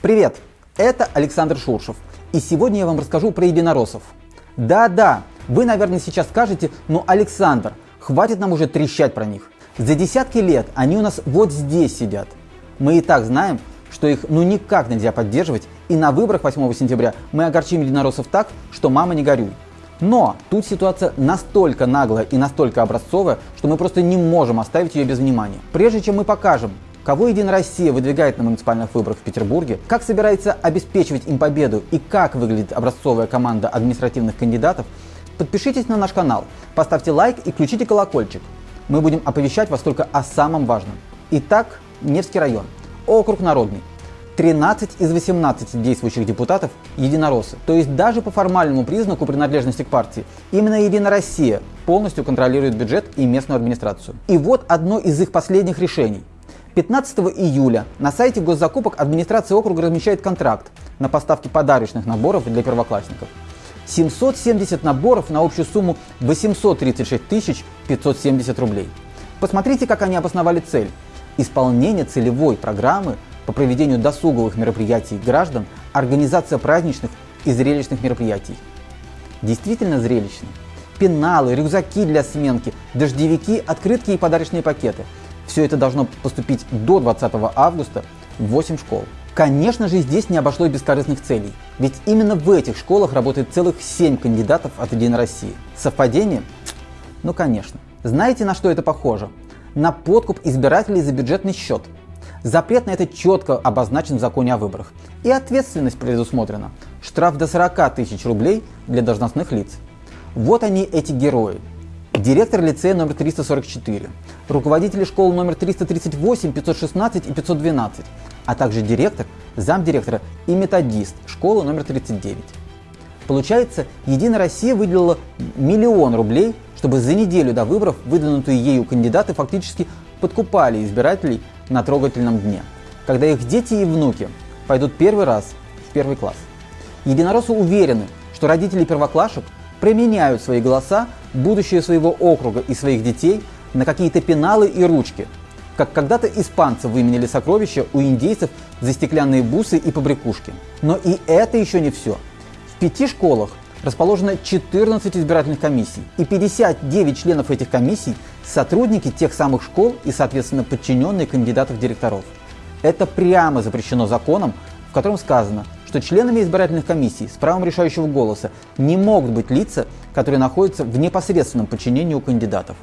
Привет, это Александр Шуршев, и сегодня я вам расскажу про единороссов. Да-да, вы, наверное, сейчас скажете, ну, Александр, хватит нам уже трещать про них. За десятки лет они у нас вот здесь сидят. Мы и так знаем, что их ну никак нельзя поддерживать, и на выборах 8 сентября мы огорчим единороссов так, что мама не горюй. Но тут ситуация настолько наглая и настолько образцовая, что мы просто не можем оставить ее без внимания. Прежде чем мы покажем, кого Единая Россия выдвигает на муниципальных выборах в Петербурге, как собирается обеспечивать им победу и как выглядит образцовая команда административных кандидатов, подпишитесь на наш канал, поставьте лайк и включите колокольчик. Мы будем оповещать вас только о самом важном. Итак, Невский район, округ Народный, 13 из 18 действующих депутатов – единороссы. То есть даже по формальному признаку принадлежности к партии именно Единая Россия полностью контролирует бюджет и местную администрацию. И вот одно из их последних решений. 15 июля на сайте госзакупок администрация округа размещает контракт на поставки подарочных наборов для первоклассников. 770 наборов на общую сумму 836 570 рублей. Посмотрите, как они обосновали цель. Исполнение целевой программы по проведению досуговых мероприятий граждан, организация праздничных и зрелищных мероприятий. Действительно зрелищно. Пеналы, рюкзаки для сменки, дождевики, открытки и подарочные пакеты. Все это должно поступить до 20 августа в 8 школ. Конечно же, здесь не обошлось без корыстных целей. Ведь именно в этих школах работает целых 7 кандидатов от Единой России. Совпадение? Ну, конечно. Знаете, на что это похоже? На подкуп избирателей за бюджетный счет – Запрет на это четко обозначен в законе о выборах. И ответственность предусмотрена. Штраф до 40 тысяч рублей для должностных лиц. Вот они, эти герои. Директор лицея номер 344, руководители школ номер 338, 516 и 512, а также директор, замдиректора и методист школы номер 39. Получается, Единая Россия выделила миллион рублей, чтобы за неделю до выборов выдвинутые ею кандидаты фактически подкупали избирателей на трогательном дне, когда их дети и внуки пойдут первый раз в первый класс. Единороссы уверены, что родители первоклашек применяют свои голоса, будущее своего округа и своих детей на какие-то пеналы и ручки, как когда-то испанцы выменяли сокровища у индейцев за стеклянные бусы и побрякушки. Но и это еще не все. В пяти школах расположено 14 избирательных комиссий, и 59 членов этих комиссий – сотрудники тех самых школ и, соответственно, подчиненные кандидатов директоров. Это прямо запрещено законом, в котором сказано, что членами избирательных комиссий с правом решающего голоса не могут быть лица, которые находятся в непосредственном подчинении у кандидатов.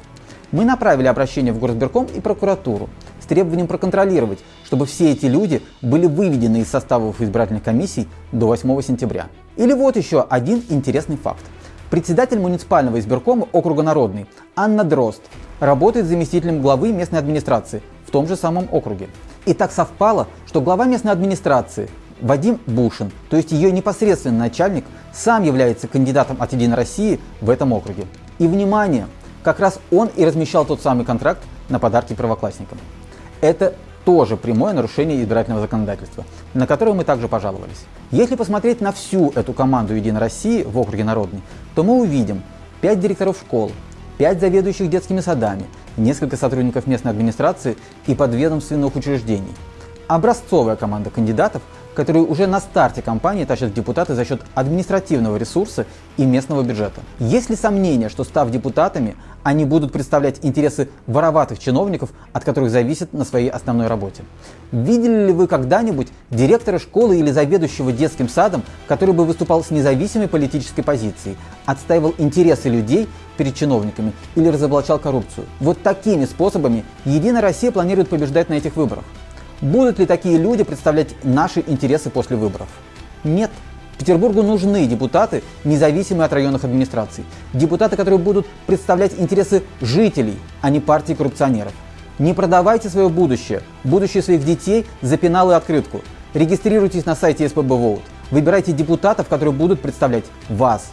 Мы направили обращение в Горсберком и прокуратуру с требованием проконтролировать, чтобы все эти люди были выведены из составов избирательных комиссий до 8 сентября. Или вот еще один интересный факт. Председатель муниципального избиркома округа Народный Анна Дрозд работает заместителем главы местной администрации в том же самом округе. И так совпало, что глава местной администрации Вадим Бушин, то есть ее непосредственный начальник, сам является кандидатом от Единой России в этом округе. И внимание, как раз он и размещал тот самый контракт на подарки первоклассникам. Это тоже прямое нарушение избирательного законодательства, на которое мы также пожаловались. Если посмотреть на всю эту команду Единой России в округе Народный, то мы увидим 5 директоров школ, 5 заведующих детскими садами, несколько сотрудников местной администрации и подведомственных учреждений. Образцовая команда кандидатов, которые уже на старте кампании тащат депутаты за счет административного ресурса и местного бюджета. Есть ли сомнения, что став депутатами, они будут представлять интересы вороватых чиновников, от которых зависят на своей основной работе. Видели ли вы когда-нибудь директора школы или заведующего детским садом, который бы выступал с независимой политической позицией, отстаивал интересы людей перед чиновниками или разоблачал коррупцию? Вот такими способами Единая Россия планирует побеждать на этих выборах. Будут ли такие люди представлять наши интересы после выборов? Нет. Петербургу нужны депутаты, независимые от районных администраций. Депутаты, которые будут представлять интересы жителей, а не партии коррупционеров. Не продавайте свое будущее, будущее своих детей за пенал и открытку. Регистрируйтесь на сайте СПБ. Выбирайте депутатов, которые будут представлять вас.